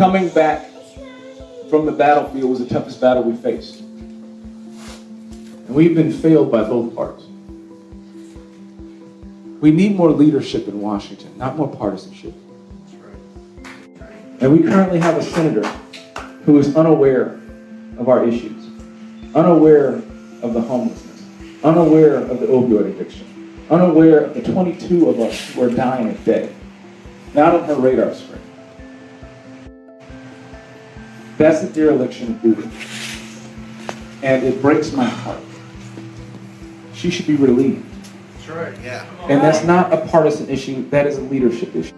coming back from the battlefield was the toughest battle we faced. And we've been failed by both parties. We need more leadership in Washington, not more partisanship. And we currently have a senator who is unaware of our issues, unaware of the homelessness, unaware of the opioid addiction, unaware of the 22 of us who are dying a day, not on her radar screen. That's the dereliction of duty. And it breaks my heart. She should be relieved. That's right. Yeah. And that's not a partisan issue, that is a leadership issue.